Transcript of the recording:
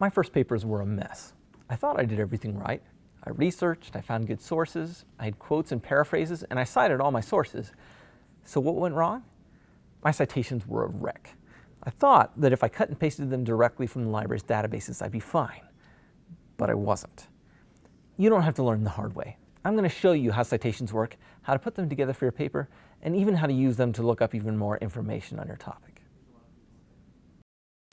My first papers were a mess. I thought I did everything right. I researched, I found good sources, I had quotes and paraphrases, and I cited all my sources. So what went wrong? My citations were a wreck. I thought that if I cut and pasted them directly from the library's databases, I'd be fine. But I wasn't. You don't have to learn the hard way. I'm going to show you how citations work, how to put them together for your paper, and even how to use them to look up even more information on your topic.